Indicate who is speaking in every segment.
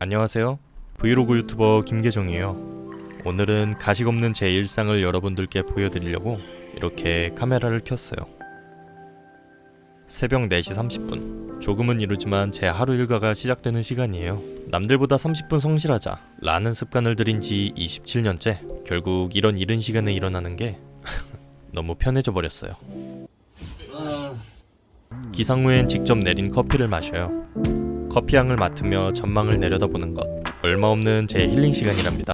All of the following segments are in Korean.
Speaker 1: 안녕하세요. 브이로그 유튜버 김계정이에요. 오늘은 가식 없는 제 일상을 여러분들께 보여드리려고 이렇게 카메라를 켰어요. 새벽 4시 30분. 조금은 이르지만 제 하루 일과가 시작되는 시간이에요. 남들보다 30분 성실하자 라는 습관을 들인 지 27년째 결국 이런 이른 시간에 일어나는 게 너무 편해져 버렸어요. 기상 후엔 직접 내린 커피를 마셔요. 커피향을 맡으며 전망을 내려다보는 것 얼마 없는 제 힐링 시간이랍니다.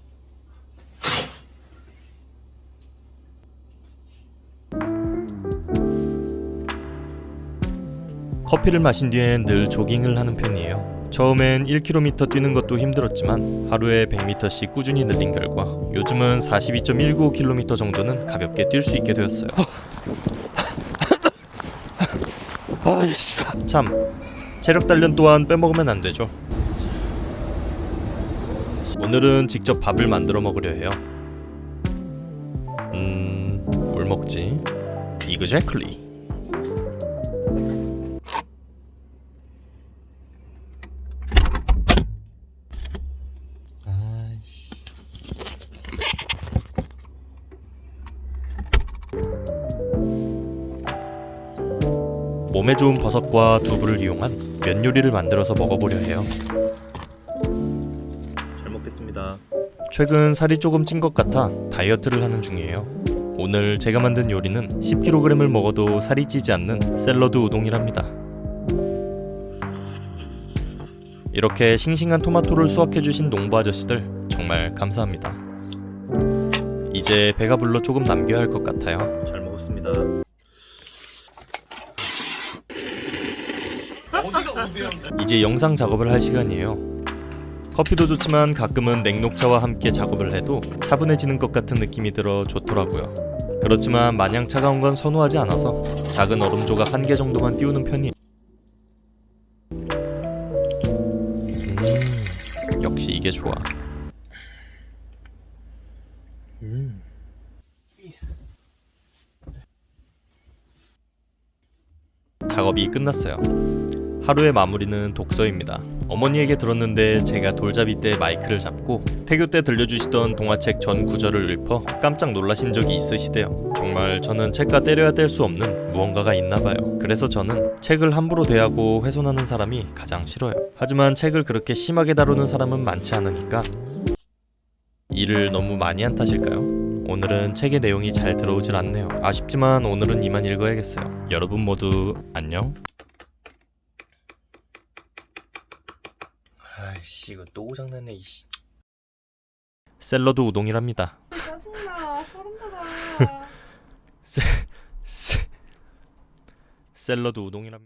Speaker 1: 커피를 마신 뒤엔 늘 조깅을 하는 편이에요. 처음엔 1km 뛰는 것도 힘들었지만 하루에 100m씩 꾸준히 늘린 결과 요즘은 42.195km 정도는 가볍게 뛸 수 있게 되었어요.
Speaker 2: 아이씨
Speaker 1: 참 체력 단련 또한 빼먹으면 안 되죠. 오늘은 직접 밥을 만들어 먹으려 해요. 음, 뭘 먹지? 이그제클리. 몸에 좋은 버섯과 두부를 이용한 면 요리를 만들어서 먹어보려 해요. 잘 먹겠습니다. 최근 살이 조금 찐 것 같아 다이어트를 하는 중이에요. 오늘 제가 만든 요리는 10kg을 먹어도 살이 찌지 않는 샐러드 우동이랍니다. 이렇게 싱싱한 토마토를 수확해주신 농부 아저씨들 정말 감사합니다. 이제 배가 불러 조금 남겨야 할 것 같아요. 잘 먹었습니다. 이제 영상 작업을 할 시간이에요. 커피도 좋지만 가끔은 냉녹차와 함께 작업을 해도 차분해지는 것 같은 느낌이 들어 좋더라고요. 그렇지만 마냥 차가운 건 선호하지 않아서 작은 얼음 조각 한 개 정도만 띄우는 편이에요. 음, 역시 이게 좋아. 음. 작업이 끝났어요. 하루의 마무리는 독서입니다. 어머니에게 들었는데 제가 돌잡이 때 마이크를 잡고 태교 때 들려주시던 동화책 전 구절을 읊어 깜짝 놀라신 적이 있으시대요. 정말 저는 책과 때려야 뗄 수 없는 무언가가 있나 봐요. 그래서 저는 책을 함부로 대하고 훼손하는 사람이 가장 싫어요. 하지만 책을 그렇게 심하게 다루는 사람은 많지 않으니까 일을 너무 많이 한 탓일까요? 오늘은 책의 내용이 잘 들어오질 않네요. 아쉽지만 오늘은 이만 읽어야겠어요. 여러분 모두 안녕. 아이씨 이거 또 고장났네 이씨. 샐러드 우동이랍니다.
Speaker 3: 짜증나 소름 돋아
Speaker 1: 샐러드 우동이랍니다.